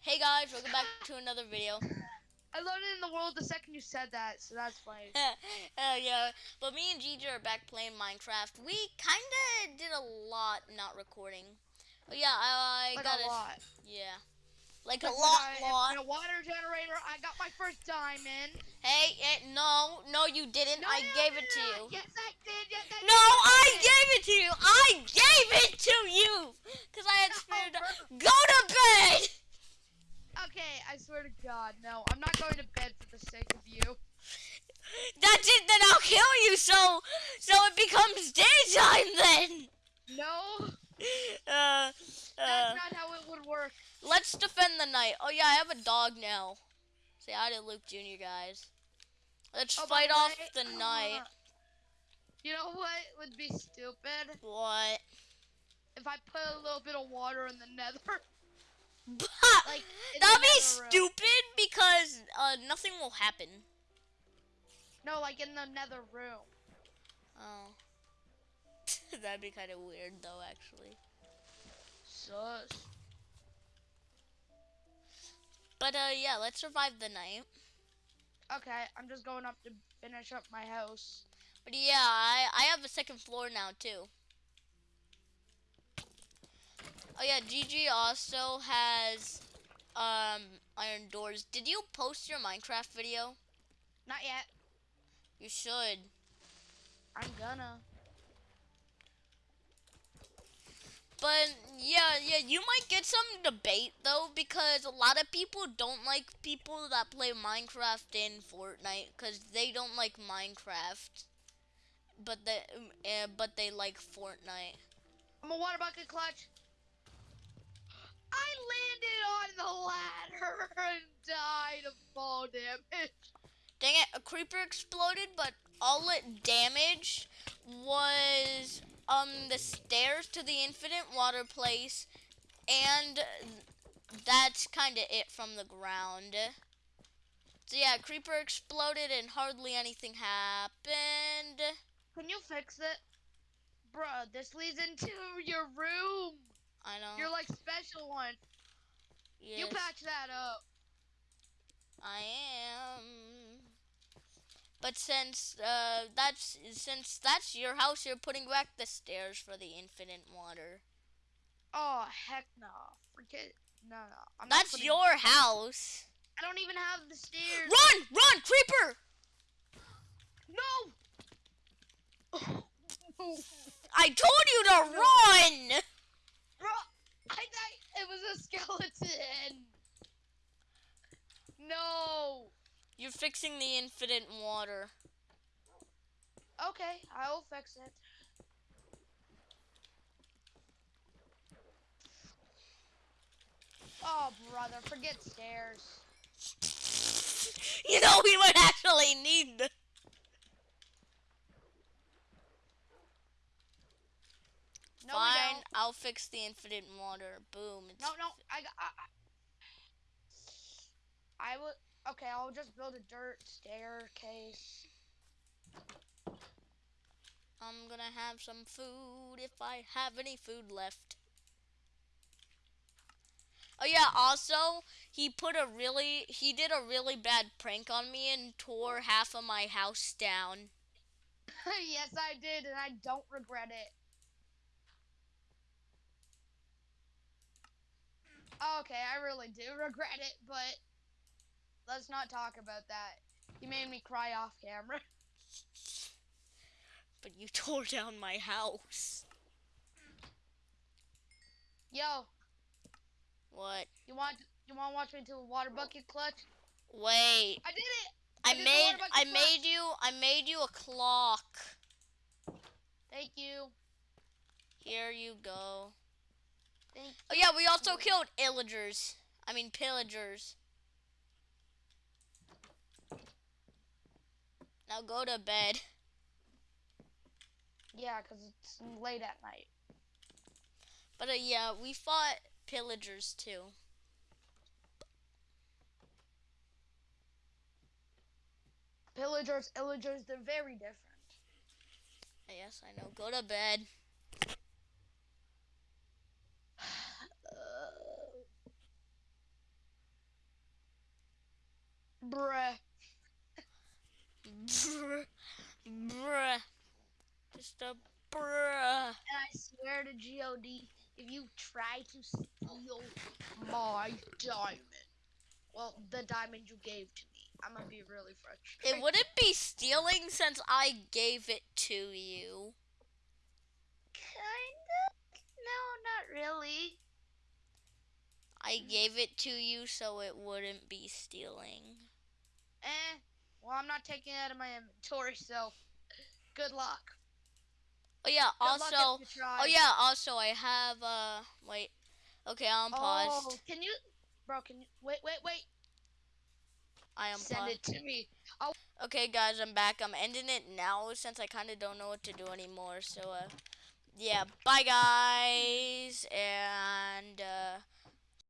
Hey guys, welcome back to another video. I learned it in the world the second you said that, so that's funny. uh, yeah, but me and Gigi are back playing Minecraft. We kinda did a lot not recording. Oh yeah, I, I like got a lot. Yeah, like Like a lot, I- lot. A water generator, I got my first diamond. Hey, eh, no, no, you didn't. No, I no, gave no, it to you. no. Yes, I did. Yes, I No, did. I gave it to you. I gave it to you, cause I had No, spare. Go to bed. Okay, I swear to God, no. I'm not going to bed for the sake of you. That's it. Then I'll kill you. So, so it becomes daytime then. No, Uh, that's uh. not how it would work. Let's defend the night. Oh yeah, I have a dog now. Say hi to Luke Jr. guys. Let's Oh, fight off the night. uh, You know what would be stupid? What? If I put a little bit of water in the nether. Like, That'd be stupid because uh, nothing will happen. No, like in the nether room. Oh. That'd be kind of weird though, actually. Sus. But uh, yeah, let's survive the night. Okay, I'm just going up to finish up my house. But yeah, I I have a second floor now too. Oh yeah, Gigi also has um iron doors. Did you post your Minecraft video? Not yet. You should. I'm gonna. But yeah, yeah, you might get some debate though because a lot of people don't like people that play Minecraft in Fortnite because they don't like Minecraft, but they uh, but they like Fortnite. I'm a water bucket clutch. I landed on the ladder and died of fall damage. Dang it, a creeper exploded, but all it damaged was um the stairs to the infinite water place and that's kind of it from the ground. So yeah, creeper exploded and hardly anything happened. Can you fix it? Bruh, this leads into your room. I know. Your like special one. You yes, patch that up. I am. But since uh that's since that's your house, you're putting back the stairs for the infinite water. Oh heck no. Forget no no. I'm That's your house. I don't even have the stairs. Run! Run! Creeper! No! I told you to run! Bro, I thought it was a No. You're fixing the infinite water. Okay, I will fix it. Oh, brother, forget stairs. You know we might actually need the No, we Fine, don't. I'll fix the infinite water. Boom. It's No, no, I, got- I, I, I will. Okay, I'll just build a dirt staircase. I'm gonna have some food if I have any food left. Oh yeah, also, he put a really, he did a really bad prank on me and tore half of my house down. yes, I did, and I don't regret it. Okay, I really do regret it, but let's not talk about that. You made me cry off camera. But you tore down my house. Yo, What? you want you want to watch me do a water bucket clutch? Wait. I did it. I did made I clutch. made you I made you a clock. Thank you. Here you go. Oh yeah, we also killed illagers. I mean pillagers. Now go to bed. Yeah, cause it's late at night. But uh, yeah, we fought pillagers too. Pillagers, illagers, they're very different. Yes, I know. Go to bed. Bruh. Bruh. Just a bruh. And I swear to God, if you try to steal my diamond, well, the diamond you gave to me, I'm gonna be really frustrated. It wouldn't be stealing since I gave it to you. Kinda? No, not really. I gave it to you so it wouldn't be stealing. Eh. Well, I'm not taking it out of my inventory, so good luck. Oh yeah, Good also. Oh yeah, also I have uh wait. Okay, I'm paused. Oh, can you, bro? Can you wait, wait, wait? I am Send paused. it to me. Oh, Okay guys, I'm back. I'm ending it now since I kinda don't know what to do anymore. So uh yeah, bye guys and uh